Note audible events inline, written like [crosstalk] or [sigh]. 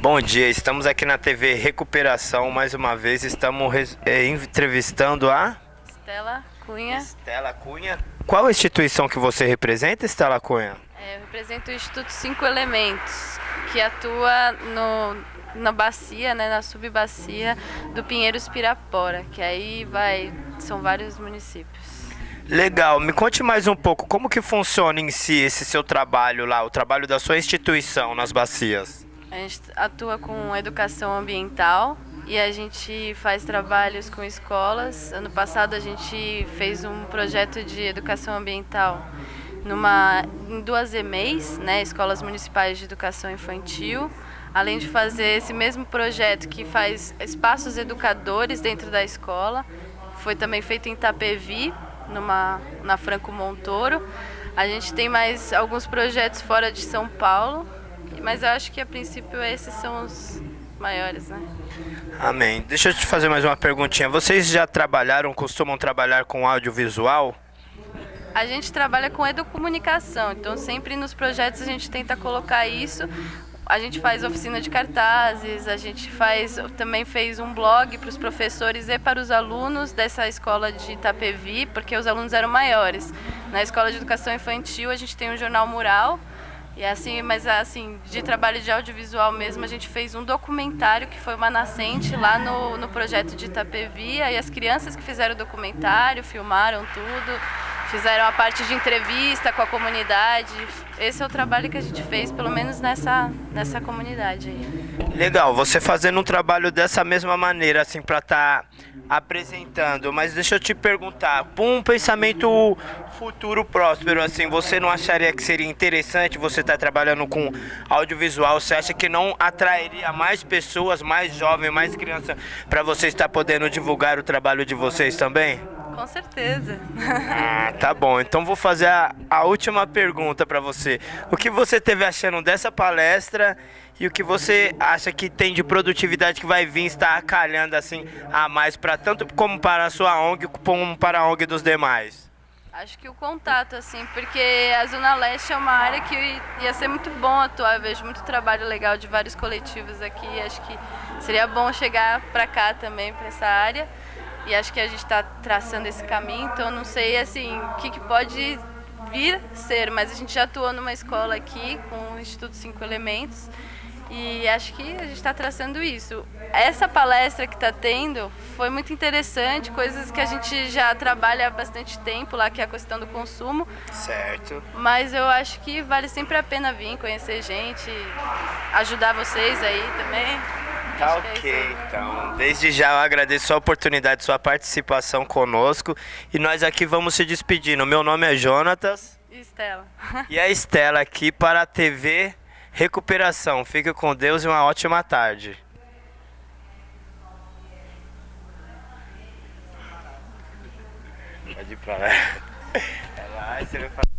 Bom dia, estamos aqui na TV Recuperação, mais uma vez estamos eh, entrevistando a Estela Cunha. Estela Cunha. Qual a instituição que você representa, Estela Cunha? É, eu represento o Instituto Cinco Elementos, que atua no, na bacia, né, na subbacia do Pinheiros Pirapora, que aí vai, são vários municípios. Legal, me conte mais um pouco, como que funciona em si esse seu trabalho lá, o trabalho da sua instituição nas bacias? A gente atua com educação ambiental e a gente faz trabalhos com escolas. Ano passado a gente fez um projeto de educação ambiental numa, em duas EMEIs, né, Escolas Municipais de Educação Infantil, além de fazer esse mesmo projeto que faz espaços educadores dentro da escola. Foi também feito em Itapevi, numa, na Franco Montoro. A gente tem mais alguns projetos fora de São Paulo, mas eu acho que a princípio esses são os maiores, né? Amém. Deixa eu te fazer mais uma perguntinha. Vocês já trabalharam, costumam trabalhar com audiovisual? A gente trabalha com educomunicação, então sempre nos projetos a gente tenta colocar isso. A gente faz oficina de cartazes, a gente faz também fez um blog para os professores e para os alunos dessa escola de Itapevi, porque os alunos eram maiores. Na escola de educação infantil a gente tem um jornal mural e assim, mas assim, de trabalho de audiovisual mesmo, a gente fez um documentário que foi uma nascente lá no, no projeto de Itapevi, e as crianças que fizeram o documentário, filmaram tudo, fizeram a parte de entrevista com a comunidade. Esse é o trabalho que a gente fez, pelo menos nessa, nessa comunidade aí. Legal, você fazendo um trabalho dessa mesma maneira, assim, para estar apresentando. Mas deixa eu te perguntar, por um pensamento futuro próspero, assim, você não acharia que seria interessante você estar trabalhando com audiovisual? Você acha que não atrairia mais pessoas, mais jovens, mais crianças, para você estar podendo divulgar o trabalho de vocês também? Com certeza. Ah, tá bom. Então vou fazer a, a última pergunta para você. O que você teve achando dessa palestra e o que você acha que tem de produtividade que vai vir estar acalhando assim a mais para tanto como para a sua ONG como para a ONG dos demais? Acho que o contato, assim, porque a Zona Leste é uma área que ia ser muito bom atuar. Eu vejo muito trabalho legal de vários coletivos aqui. Acho que seria bom chegar para cá também, para essa área. E acho que a gente está traçando esse caminho, então não sei assim o que, que pode vir ser, mas a gente já atuou numa escola aqui com o Instituto Cinco Elementos e acho que a gente está traçando isso. Essa palestra que está tendo foi muito interessante, coisas que a gente já trabalha há bastante tempo lá, que é a questão do consumo. Certo. Mas eu acho que vale sempre a pena vir, conhecer gente, ajudar vocês aí também. Tá é ok, aí. então. Desde já eu agradeço a oportunidade, sua participação conosco. E nós aqui vamos se despedindo. Meu nome é Jonatas. E Estela. E a Estela aqui para a TV Recuperação. Fique com Deus e uma ótima tarde. Pode ir pra lá. [laughs] É lá, você vai falar.